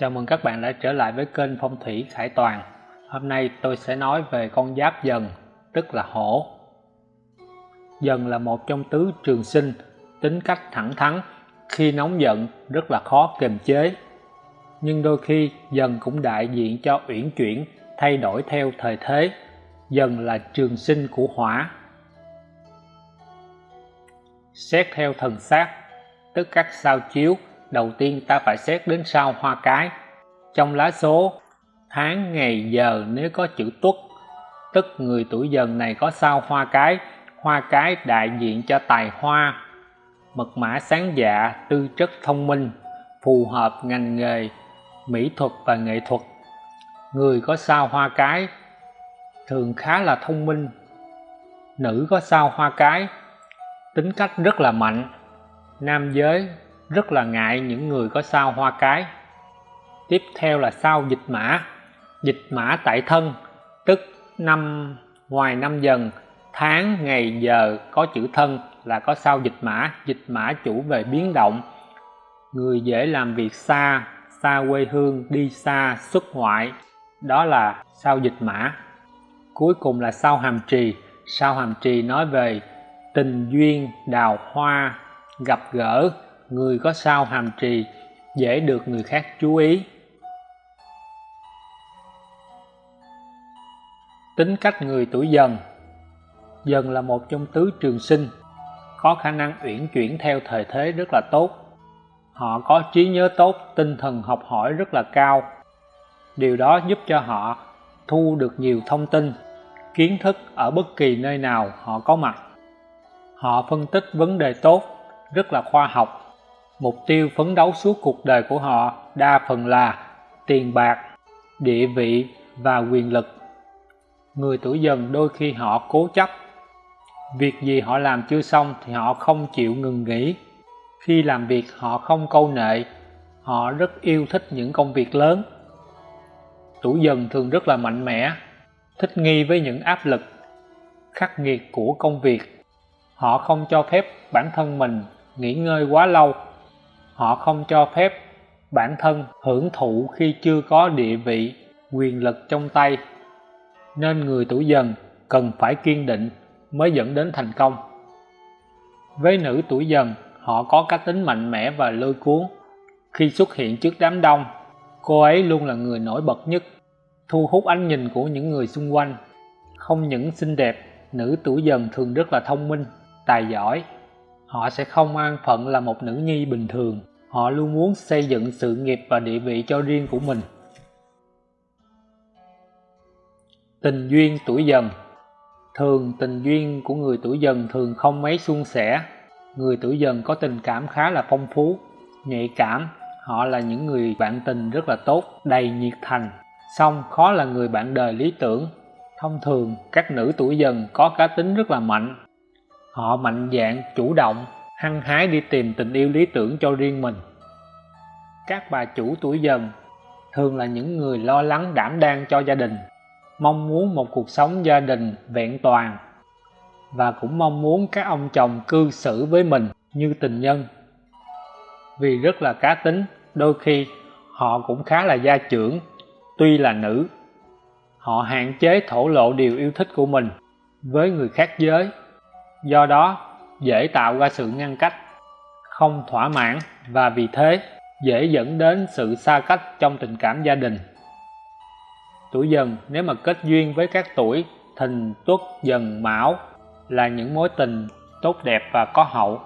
Chào mừng các bạn đã trở lại với kênh Phong thủy Khải Toàn. Hôm nay tôi sẽ nói về con giáp dần, tức là hổ. Dần là một trong tứ trường sinh, tính cách thẳng thắn, khi nóng giận rất là khó kiềm chế. Nhưng đôi khi dần cũng đại diện cho uyển chuyển, thay đổi theo thời thế. Dần là trường sinh của hỏa. Xét theo thần sát, tức các sao chiếu đầu tiên ta phải xét đến sao hoa cái. Trong lá số, tháng, ngày, giờ, nếu có chữ tuất, tức người tuổi dần này có sao hoa cái hoa cái đại diện cho tài hoa, mật mã sáng dạ tư chất thông minh, phù hợp ngành nghề, mỹ thuật và nghệ thuật. Người có sao hoa cái thường khá là thông minh, nữ có sao hoa cái tính cách rất là mạnh, nam giới rất là ngại những người có sao hoa cái. Tiếp theo là sao dịch mã. Dịch mã tại thân, tức năm, ngoài năm dần, tháng, ngày, giờ có chữ thân là có sao dịch mã. Dịch mã chủ về biến động. Người dễ làm việc xa xa quê hương, đi xa, xuất ngoại. Đó là sao dịch mã. Cuối cùng là sao hàm trì. Sao hàm trì nói về tình duyên, đào hoa, gặp gỡ người có sao hàm trì, dễ được người khác chú ý. Tính cách người tuổi dần. Dần là một trong tứ trường sinh. Có khả năng uyển chuyển theo thời thế rất là tốt. Họ có trí nhớ tốt, tinh thần học hỏi rất là cao. Điều đó giúp cho họ thu được nhiều thông tin, kiến thức ở bất kỳ nơi nào họ có mặt. Họ phân tích vấn đề tốt, rất là khoa học mục tiêu phấn đấu suốt cuộc đời của họ đa phần là tiền bạc, địa vị và quyền lực. Người tuổi dần đôi khi họ cố chấp. Việc gì họ làm chưa xong thì họ không chịu ngừng nghỉ. Khi làm việc, họ không câu nệ. Họ rất yêu thích những công việc lớn. Tuổi dần thường rất là mạnh mẽ, thích nghi với những áp lực, khắc nghiệt của công việc. Họ không cho phép bản thân mình nghỉ ngơi quá lâu họ không cho phép bản thân hưởng thụ khi chưa có địa vị, quyền lực trong tay. Nên người tuổi dần cần phải kiên định mới dẫn đến thành công. Với nữ tuổi dần, họ có cá tính mạnh mẽ và lôi cuốn. Khi xuất hiện trước đám đông, cô ấy luôn là người nổi bật nhất, thu hút ánh nhìn của những người xung quanh. Không những xinh đẹp, nữ tuổi dần thường rất là thông minh, tài giỏi. Họ sẽ không an phận là một nữ nhi bình thường họ luôn muốn xây dựng sự nghiệp và địa vị cho riêng của mình. Tình duyên tuổi dần. Thường tình duyên của người tuổi dần thường không mấy suôn sẻ. Người tuổi dần có tình cảm khá là phong phú, nhạy cảm. Họ là những người bạn tình rất là tốt, đầy nhiệt thành. Song khó là người bạn đời lý tưởng. Thông thường, các nữ tuổi dần có cá tính rất là mạnh. Họ mạnh dạn, chủ động hăng hái đi tìm tình yêu lý tưởng cho riêng mình. Các bà chủ tuổi dần thường là những người lo lắng đảm đang cho gia đình, mong muốn một cuộc sống gia đình vẹn toàn và cũng mong muốn các ông chồng cư xử với mình như tình nhân. Vì rất là cá tính, đôi khi họ cũng khá là gia trưởng, tuy là nữ. Họ hạn chế thổ lộ điều yêu thích của mình với người khác giới. Do đó dễ tạo ra sự ngăn cách, không thỏa mãn và vì thế dễ dẫn đến sự xa cách trong tình cảm gia đình. Tuổi dần, nếu mà kết duyên với các tuổi thìn tuất dần mão là những mối tình tốt đẹp và có hậu.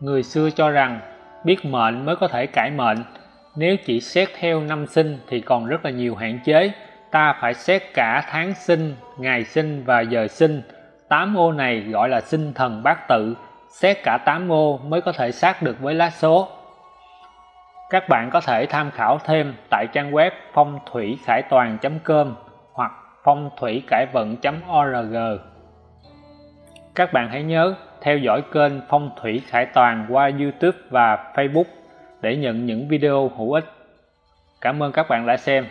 Người xưa cho rằng biết mệnh mới có thể cải mệnh nếu chỉ xét theo năm sinh thì còn rất là nhiều hạn chế. Ta phải xét cả tháng sinh, ngày sinh và giờ sinh. Tám ô này gọi là sinh thần bát tự. Xét cả 8 ô mới có thể xác được với lá số. Các bạn có thể tham khảo thêm tại trang web phong thủy khải toàn.com hoặc phong thủy cải vận.org các bạn hãy nhớ theo dõi kênh phong thủy khải toàn qua youtube và facebook để nhận những video hữu ích. Cảm ơn các bạn đã xem.